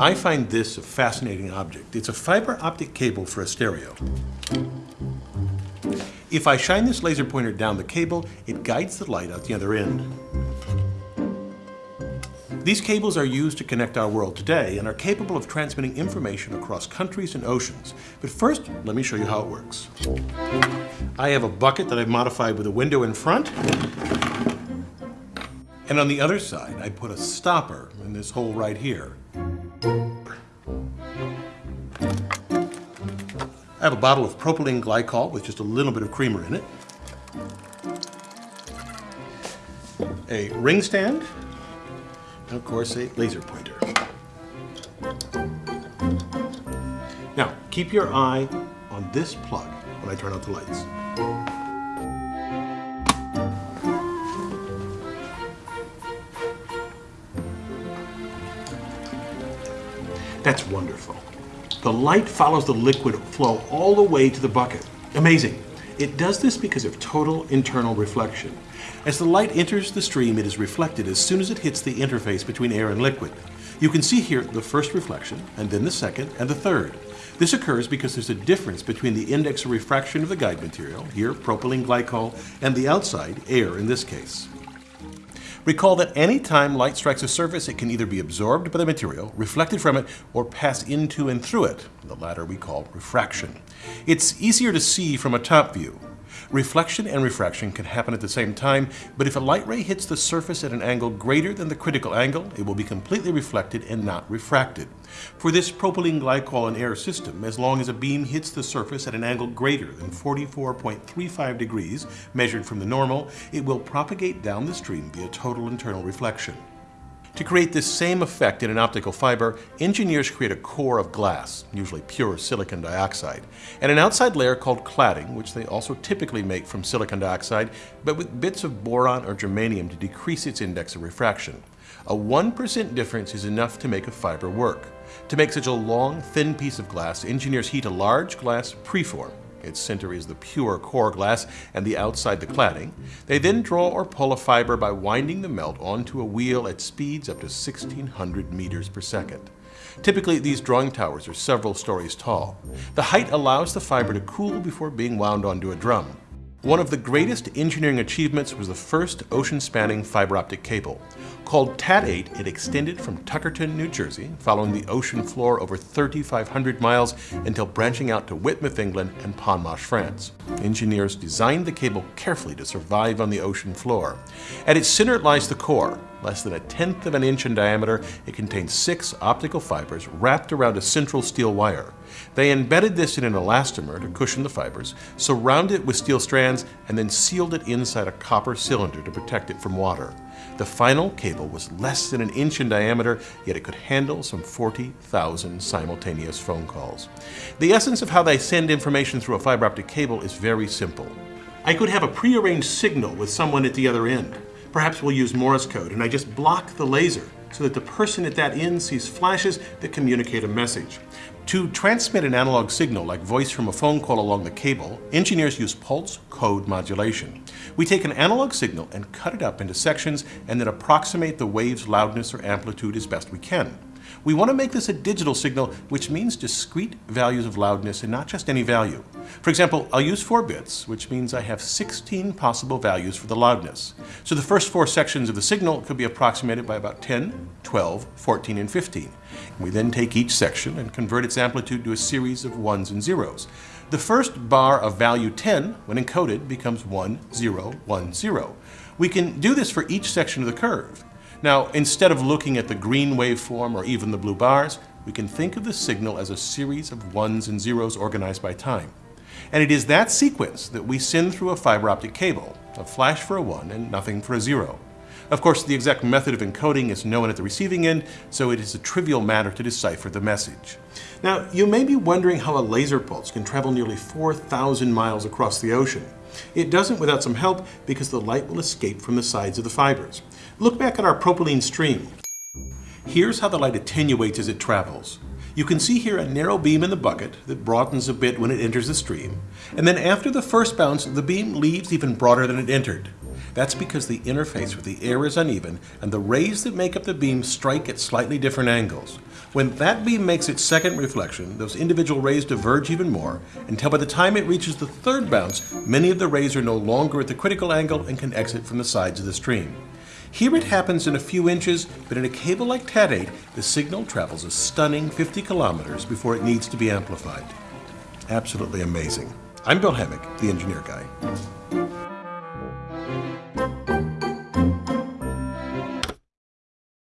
I find this a fascinating object. It's a fiber optic cable for a stereo. If I shine this laser pointer down the cable, it guides the light out the other end. These cables are used to connect our world today and are capable of transmitting information across countries and oceans. But first, let me show you how it works. I have a bucket that I've modified with a window in front. And on the other side, I put a stopper in this hole right here. I have a bottle of propylene glycol with just a little bit of creamer in it. A ring stand, and of course a laser pointer. Now, keep your eye on this plug when I turn out the lights. That's wonderful. The light follows the liquid flow all the way to the bucket. Amazing. It does this because of total internal reflection. As the light enters the stream, it is reflected as soon as it hits the interface between air and liquid. You can see here the first reflection, and then the second, and the third. This occurs because there's a difference between the index of refraction of the guide material, here propylene glycol, and the outside, air in this case. Recall that any time light strikes a surface, it can either be absorbed by the material, reflected from it, or pass into and through it. The latter we call refraction. It's easier to see from a top view. Reflection and refraction can happen at the same time, but if a light ray hits the surface at an angle greater than the critical angle, it will be completely reflected and not refracted. For this propylene glycol and air system, as long as a beam hits the surface at an angle greater than 44.35 degrees, measured from the normal, it will propagate down the stream via total internal reflection. To create this same effect in an optical fiber, engineers create a core of glass, usually pure silicon dioxide, and an outside layer called cladding, which they also typically make from silicon dioxide, but with bits of boron or germanium to decrease its index of refraction. A 1% difference is enough to make a fiber work. To make such a long, thin piece of glass, engineers heat a large glass preform, its center is the pure core glass and the outside the cladding. They then draw or pull a fiber by winding the melt onto a wheel at speeds up to 1600 meters per second. Typically, these drawing towers are several stories tall. The height allows the fiber to cool before being wound onto a drum. One of the greatest engineering achievements was the first ocean-spanning fiber optic cable. Called TAT-8, it extended from Tuckerton, New Jersey, following the ocean floor over 3,500 miles until branching out to Widemouth, England and Pontoise, France. Engineers designed the cable carefully to survive on the ocean floor. At its center lies the core. Less than a tenth of an inch in diameter, it contains six optical fibers wrapped around a central steel wire. They embedded this in an elastomer to cushion the fibers, surrounded it with steel strands, and then sealed it inside a copper cylinder to protect it from water. The final cable was less than an inch in diameter, yet it could handle some 40,000 simultaneous phone calls. The essence of how they send information through a fiber optic cable is very simple. I could have a prearranged signal with someone at the other end. Perhaps we'll use Morse code and I just block the laser so that the person at that end sees flashes that communicate a message. To transmit an analog signal like voice from a phone call along the cable, engineers use pulse code modulation. We take an analog signal and cut it up into sections and then approximate the wave's loudness or amplitude as best we can. We want to make this a digital signal, which means discrete values of loudness and not just any value. For example, I'll use 4 bits, which means I have 16 possible values for the loudness. So the first four sections of the signal could be approximated by about 10, 12, 14, and 15. We then take each section and convert its amplitude to a series of ones and zeros. The first bar of value 10, when encoded, becomes 1, 0, 1, 0. We can do this for each section of the curve. Now, instead of looking at the green waveform or even the blue bars, we can think of the signal as a series of ones and zeros organized by time. And it is that sequence that we send through a fiber optic cable, a flash for a 1 and nothing for a 0. Of course, the exact method of encoding is known at the receiving end, so it is a trivial matter to decipher the message. Now, you may be wondering how a laser pulse can travel nearly 4,000 miles across the ocean. It doesn't without some help because the light will escape from the sides of the fibers. Look back at our propylene stream. Here's how the light attenuates as it travels. You can see here a narrow beam in the bucket that broadens a bit when it enters the stream, and then after the first bounce, the beam leaves even broader than it entered. That's because the interface with the air is uneven and the rays that make up the beam strike at slightly different angles. When that beam makes its second reflection, those individual rays diverge even more until by the time it reaches the third bounce, many of the rays are no longer at the critical angle and can exit from the sides of the stream. Here it happens in a few inches, but in a cable like TAT8, the signal travels a stunning 50 kilometers before it needs to be amplified. Absolutely amazing. I'm Bill Hammack, the engineer guy.